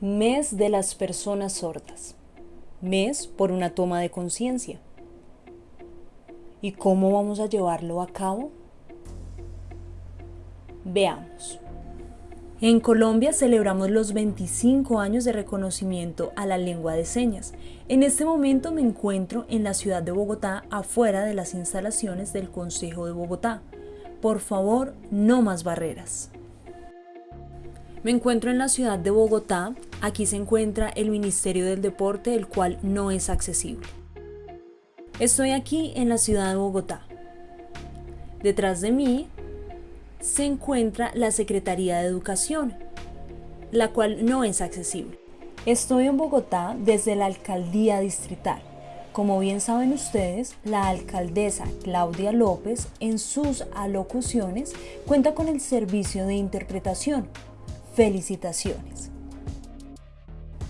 Mes de las personas sordas. Mes por una toma de conciencia. ¿Y cómo vamos a llevarlo a cabo? Veamos. En Colombia celebramos los 25 años de reconocimiento a la lengua de señas. En este momento me encuentro en la ciudad de Bogotá, afuera de las instalaciones del Consejo de Bogotá. Por favor, no más barreras. Me encuentro en la ciudad de Bogotá. Aquí se encuentra el Ministerio del Deporte, el cual no es accesible. Estoy aquí en la ciudad de Bogotá. Detrás de mí se encuentra la Secretaría de Educación, la cual no es accesible. Estoy en Bogotá desde la Alcaldía Distrital. Como bien saben ustedes, la alcaldesa Claudia López en sus alocuciones cuenta con el servicio de interpretación. Felicitaciones.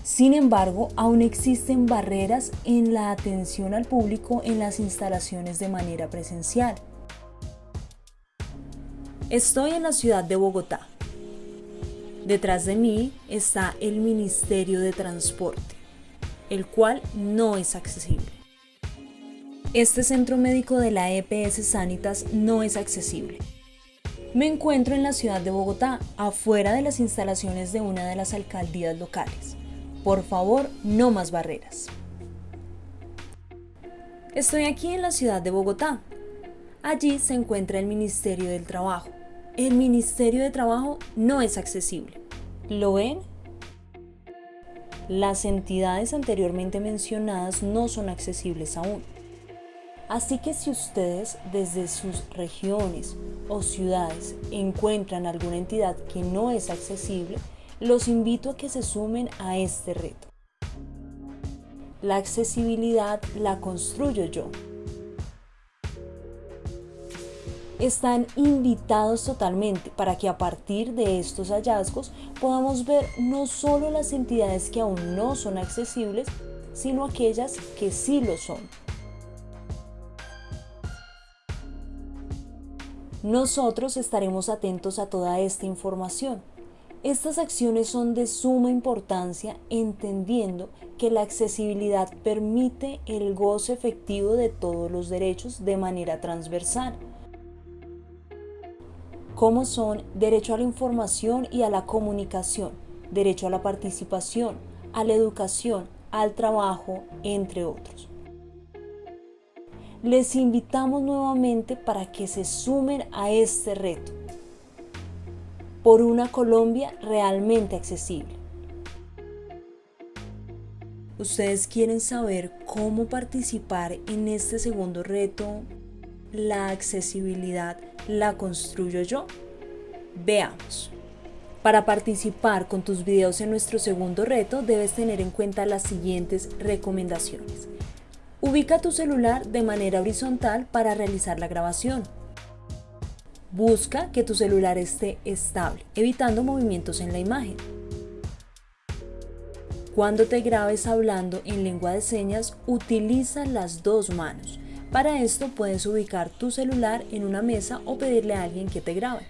Sin embargo, aún existen barreras en la atención al público en las instalaciones de manera presencial. Estoy en la ciudad de Bogotá. Detrás de mí está el Ministerio de Transporte, el cual no es accesible. Este centro médico de la EPS Sanitas no es accesible. Me encuentro en la ciudad de Bogotá, afuera de las instalaciones de una de las alcaldías locales. Por favor, no más barreras. Estoy aquí en la ciudad de Bogotá. Allí se encuentra el Ministerio del Trabajo el Ministerio de Trabajo no es accesible. ¿Lo ven? Las entidades anteriormente mencionadas no son accesibles aún. Así que si ustedes desde sus regiones o ciudades encuentran alguna entidad que no es accesible, los invito a que se sumen a este reto. La accesibilidad la construyo yo. están invitados totalmente para que a partir de estos hallazgos podamos ver no solo las entidades que aún no son accesibles, sino aquellas que sí lo son. Nosotros estaremos atentos a toda esta información. Estas acciones son de suma importancia entendiendo que la accesibilidad permite el goce efectivo de todos los derechos de manera transversal como son derecho a la información y a la comunicación, derecho a la participación, a la educación, al trabajo, entre otros. Les invitamos nuevamente para que se sumen a este reto por una Colombia realmente accesible. ¿Ustedes quieren saber cómo participar en este segundo reto la accesibilidad la construyo yo? Veamos. Para participar con tus videos en nuestro segundo reto debes tener en cuenta las siguientes recomendaciones. Ubica tu celular de manera horizontal para realizar la grabación. Busca que tu celular esté estable, evitando movimientos en la imagen. Cuando te grabes hablando en lengua de señas, utiliza las dos manos para esto puedes ubicar tu celular en una mesa o pedirle a alguien que te grabe.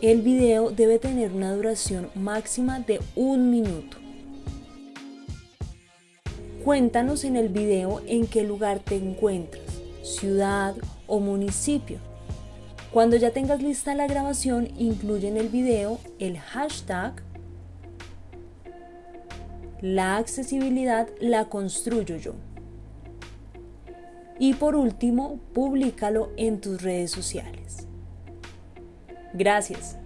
El video debe tener una duración máxima de un minuto. Cuéntanos en el video en qué lugar te encuentras, ciudad o municipio. Cuando ya tengas lista la grabación, incluye en el video el hashtag La accesibilidad la construyo yo. Y por último, públicalo en tus redes sociales. Gracias.